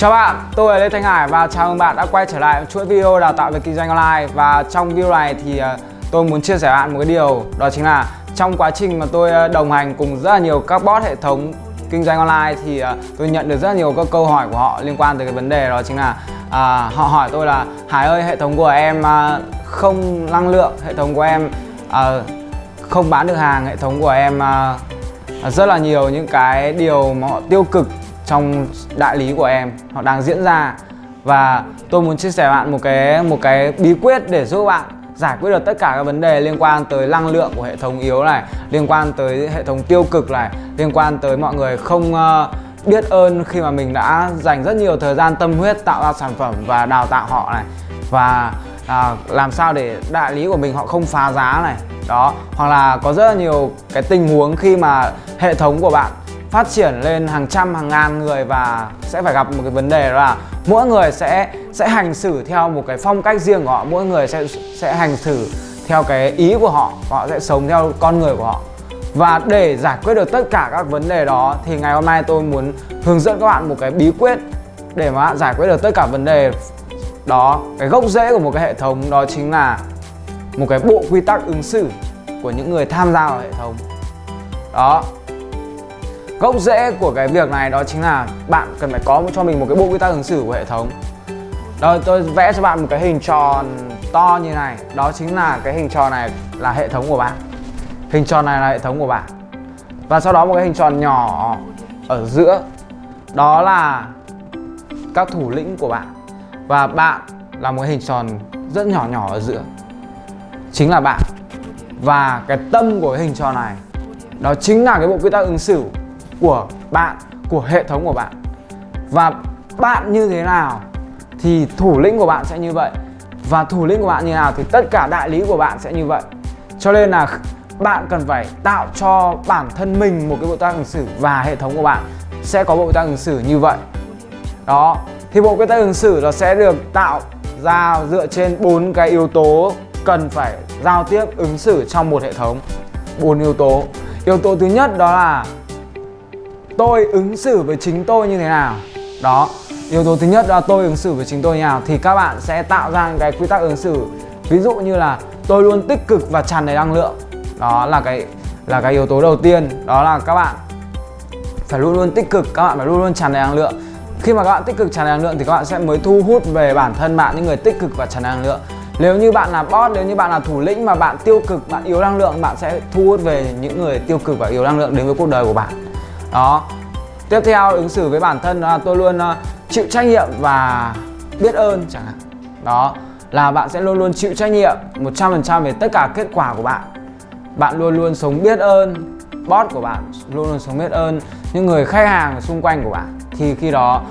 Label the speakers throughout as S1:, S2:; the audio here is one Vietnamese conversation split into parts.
S1: Chào bạn, tôi là Lê Thanh Hải và chào mừng bạn đã quay trở lại chuỗi video đào tạo về kinh doanh online. Và trong video này thì ờ, tôi muốn chia sẻ bạn một cái điều đó chính là trong quá trình mà tôi ờ, đồng hành cùng rất là nhiều các bot hệ thống kinh doanh online thì ờ, tôi nhận được rất là nhiều các câu hỏi của họ liên quan tới cái vấn đề đó chính là à, họ hỏi tôi là Hải ơi hệ thống của em không năng lượng, hệ thống của em à, không bán được hàng, hệ thống của em à, rất là nhiều những cái điều mà họ tiêu cực trong đại lý của em. Họ đang diễn ra. Và tôi muốn chia sẻ với bạn một cái một cái bí quyết để giúp bạn giải quyết được tất cả các vấn đề liên quan tới năng lượng của hệ thống yếu này liên quan tới hệ thống tiêu cực này liên quan tới mọi người không uh, biết ơn khi mà mình đã dành rất nhiều thời gian tâm huyết tạo ra sản phẩm và đào tạo họ này. Và à, làm sao để đại lý của mình họ không phá giá này. Đó hoặc là có rất là nhiều cái tình huống khi mà hệ thống của bạn phát triển lên hàng trăm, hàng ngàn người và sẽ phải gặp một cái vấn đề là mỗi người sẽ sẽ hành xử theo một cái phong cách riêng của họ. Mỗi người sẽ sẽ hành xử theo cái ý của họ họ sẽ sống theo con người của họ. Và để giải quyết được tất cả các vấn đề đó thì ngày hôm nay tôi muốn hướng dẫn các bạn một cái bí quyết để mà giải quyết được tất cả vấn đề đó. Cái gốc rễ của một cái hệ thống đó chính là một cái bộ quy tắc ứng xử của những người tham gia vào hệ thống. Đó gốc rễ của cái việc này đó chính là bạn cần phải có cho mình một cái bộ quy tắc ứng xử của hệ thống. Đó, tôi vẽ cho bạn một cái hình tròn to như này. Đó chính là cái hình tròn này là hệ thống của bạn. Hình tròn này là hệ thống của bạn. Và sau đó một cái hình tròn nhỏ ở giữa. Đó là các thủ lĩnh của bạn. Và bạn là một hình tròn rất nhỏ nhỏ ở giữa. Chính là bạn. Và cái tâm của cái hình tròn này, đó chính là cái bộ quy tắc ứng xử của bạn, của hệ thống của bạn. Và bạn như thế nào thì thủ lĩnh của bạn sẽ như vậy. Và thủ lĩnh của bạn như nào thì tất cả đại lý của bạn sẽ như vậy. Cho nên là bạn cần phải tạo cho bản thân mình một cái bộ tác ứng xử và hệ thống của bạn sẽ có bộ tác ứng xử như vậy. Đó, thì bộ quy tắc ứng xử nó sẽ được tạo ra dựa trên bốn cái yếu tố cần phải giao tiếp ứng xử trong một hệ thống. Bốn yếu tố. Yếu tố thứ nhất đó là tôi ứng xử với chính tôi như thế nào? Đó, yếu tố thứ nhất là tôi ứng xử với chính tôi như nào thì các bạn sẽ tạo ra cái quy tắc ứng xử. Ví dụ như là tôi luôn tích cực và tràn đầy năng lượng. Đó là cái là cái yếu tố đầu tiên. Đó là các bạn phải luôn luôn tích cực, các bạn phải luôn luôn tràn đầy năng lượng. Khi mà các bạn tích cực tràn đầy năng lượng thì các bạn sẽ mới thu hút về bản thân bạn những người tích cực và tràn đầy năng lượng. Nếu như bạn là boss nếu như bạn là thủ lĩnh mà bạn tiêu cực, bạn yếu năng lượng, bạn sẽ thu hút về những người tiêu cực và yếu năng lượng đến với cuộc đời của bạn đó. Tiếp theo ứng xử với bản thân là tôi luôn uh, chịu trách nhiệm và biết ơn. Chẳng hạn đó. Là bạn sẽ luôn luôn chịu trách nhiệm 100% về tất cả kết quả của bạn. Bạn luôn luôn sống biết ơn boss của bạn luôn luôn sống biết ơn những người khách hàng xung quanh của bạn. Thì khi đó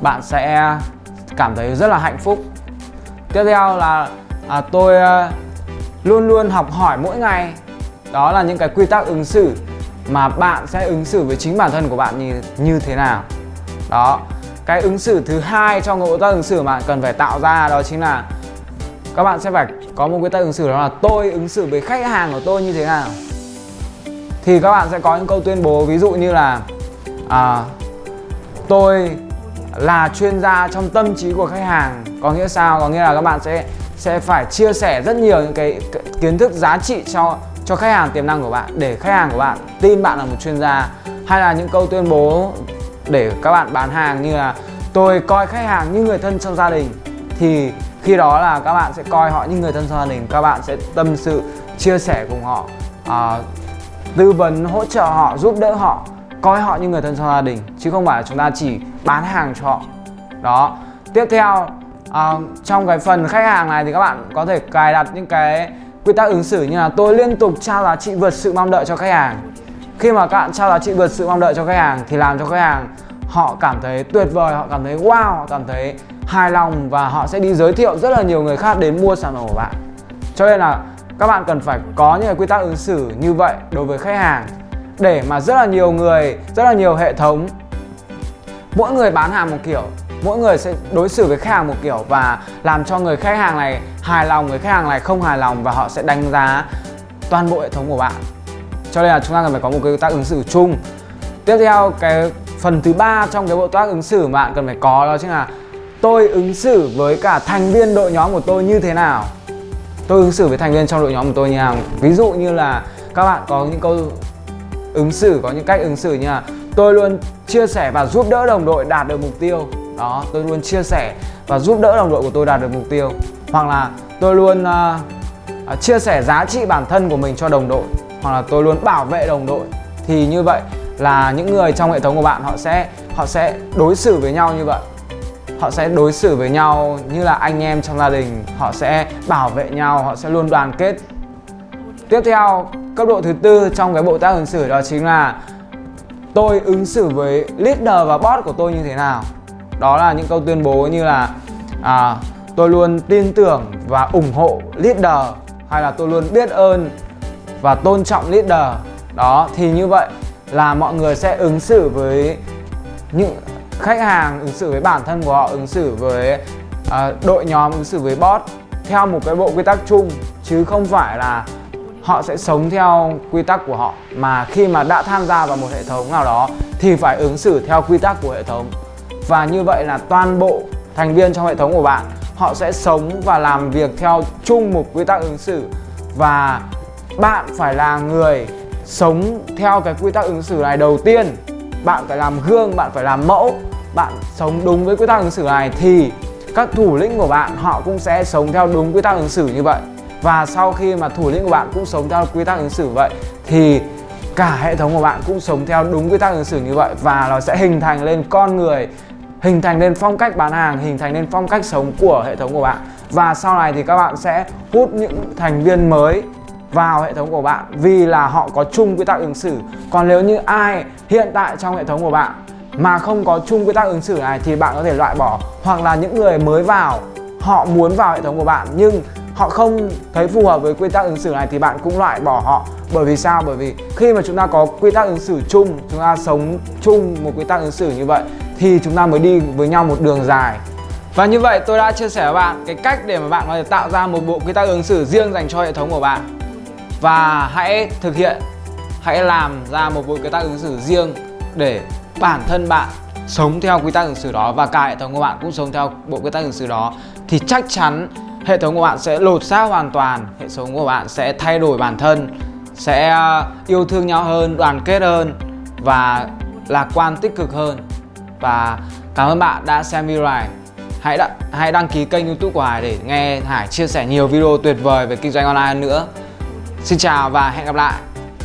S1: bạn sẽ cảm thấy rất là hạnh phúc. Tiếp theo là à, tôi à, luôn luôn học hỏi mỗi ngày. Đó là những cái quy tắc ứng xử mà bạn sẽ ứng xử với chính bản thân của bạn như như thế nào. Đó cái ứng xử thứ hai trong cái quy tắc ứng xử mà bạn cần phải tạo ra đó chính là các bạn sẽ phải có một quy tắc ứng xử đó là tôi ứng xử với khách hàng của tôi như thế nào. Thì các bạn sẽ có những câu tuyên bố ví dụ như là à, tôi là chuyên gia trong tâm trí của khách hàng. Có nghĩa sao? Có nghĩa là các bạn sẽ sẽ phải chia sẻ rất nhiều những cái kiến thức giá trị cho cho khách hàng tiềm năng của bạn để khách hàng của bạn tin bạn là một chuyên gia hay là những câu tuyên bố để các bạn bán hàng như là tôi coi khách hàng như người thân trong gia đình. Thì khi đó là các bạn sẽ coi họ như người thân trong gia đình các bạn sẽ tâm sự chia sẻ cùng họ à, tư vấn hỗ trợ họ giúp đỡ họ coi họ như người thân trong gia đình chứ không phải là chúng ta chỉ bán hàng cho họ. Đó. Tiếp theo à, trong cái phần khách hàng này thì các bạn có thể cài đặt những cái quy tắc ứng xử như là tôi liên tục trao giá trị vượt sự mong đợi cho khách hàng. Khi mà các bạn trao giá trị vượt sự mong đợi cho khách hàng thì làm cho khách hàng họ cảm thấy tuyệt vời, họ cảm thấy wow, họ cảm thấy hài lòng và họ sẽ đi giới thiệu rất là nhiều người khác đến mua sản phẩm của bạn. Cho nên là các bạn cần phải có những cái quy tắc ứng xử như vậy đối với khách hàng để mà rất là nhiều người, rất là nhiều hệ thống, mỗi người bán hàng một kiểu mỗi người sẽ đối xử với khách hàng một kiểu và làm cho người khách hàng này hài lòng, người khách hàng này không hài lòng và họ sẽ đánh giá toàn bộ hệ thống của bạn. Cho nên là chúng ta cần phải có một cái tác ứng xử chung. Tiếp theo, cái phần thứ ba trong cái bộ tác ứng xử mà bạn cần phải có đó chính là tôi ứng xử với cả thành viên đội nhóm của tôi như thế nào. Tôi ứng xử với thành viên trong đội nhóm của tôi như nào. Ví dụ như là các bạn có những câu ứng xử, có những cách ứng xử như là tôi luôn chia sẻ và giúp đỡ đồng đội đạt được mục tiêu đó tôi luôn chia sẻ và giúp đỡ đồng đội của tôi đạt được mục tiêu. Hoặc là tôi luôn uh, chia sẻ giá trị bản thân của mình cho đồng đội. Hoặc là tôi luôn bảo vệ đồng đội. Thì như vậy là những người trong hệ thống của bạn họ sẽ họ sẽ đối xử với nhau như vậy. Họ sẽ đối xử với nhau như là anh em trong gia đình. Họ sẽ bảo vệ nhau họ sẽ luôn đoàn kết. Tiếp theo cấp độ thứ tư trong cái bộ tác ứng xử đó chính là tôi ứng xử với leader và boss của tôi như thế nào đó là những câu tuyên bố như là à, tôi luôn tin tưởng và ủng hộ leader hay là tôi luôn biết ơn và tôn trọng leader đó thì như vậy là mọi người sẽ ứng xử với những khách hàng ứng xử với bản thân của họ ứng xử với uh, đội nhóm ứng xử với boss theo một cái bộ quy tắc chung chứ không phải là họ sẽ sống theo quy tắc của họ. Mà khi mà đã tham gia vào một hệ thống nào đó thì phải ứng xử theo quy tắc của hệ thống và như vậy là toàn bộ thành viên trong hệ thống của bạn, họ sẽ sống và làm việc theo chung một quy tắc ứng xử. Và bạn phải là người sống theo cái quy tắc ứng xử này đầu tiên. Bạn phải làm gương, bạn phải làm mẫu, bạn sống đúng với quy tắc ứng xử này thì các thủ lĩnh của bạn họ cũng sẽ sống theo đúng quy tắc ứng xử như vậy. Và sau khi mà thủ lĩnh của bạn cũng sống theo quy tắc ứng xử vậy thì cả hệ thống của bạn cũng sống theo đúng quy tắc ứng xử như vậy. Và nó sẽ hình thành lên con người hình thành nên phong cách bán hàng, hình thành nên phong cách sống của hệ thống của bạn. Và sau này thì các bạn sẽ hút những thành viên mới vào hệ thống của bạn vì là họ có chung quy tắc ứng xử. Còn nếu như ai hiện tại trong hệ thống của bạn mà không có chung quy tắc ứng xử này thì bạn có thể loại bỏ. Hoặc là những người mới vào, họ muốn vào hệ thống của bạn nhưng họ không thấy phù hợp với quy tắc ứng xử này thì bạn cũng loại bỏ họ. Bởi vì sao? Bởi vì khi mà chúng ta có quy tắc ứng xử chung, chúng ta sống chung một quy tắc ứng xử như vậy thì chúng ta mới đi với nhau một đường dài. Và như vậy tôi đã chia sẻ với bạn cái cách để mà bạn có thể tạo ra một bộ quy tắc ứng xử riêng dành cho hệ thống của bạn. Và hãy thực hiện, hãy làm ra một bộ quy tắc ứng xử riêng để bản thân bạn sống theo quy tắc ứng xử đó và cả hệ thống của bạn cũng sống theo bộ quy tắc ứng xử đó, thì chắc chắn hệ thống của bạn sẽ lột xác hoàn toàn, hệ thống của bạn sẽ thay đổi bản thân, sẽ ờ, yêu thương nhau hơn, đoàn kết hơn và lạc quan tích cực hơn và cảm ơn bạn đã xem video này. Hãy đăng, hãy đăng ký kênh youtube của Hải để nghe Hải chia sẻ nhiều video tuyệt vời về kinh doanh online hơn nữa. Xin chào và hẹn gặp lại.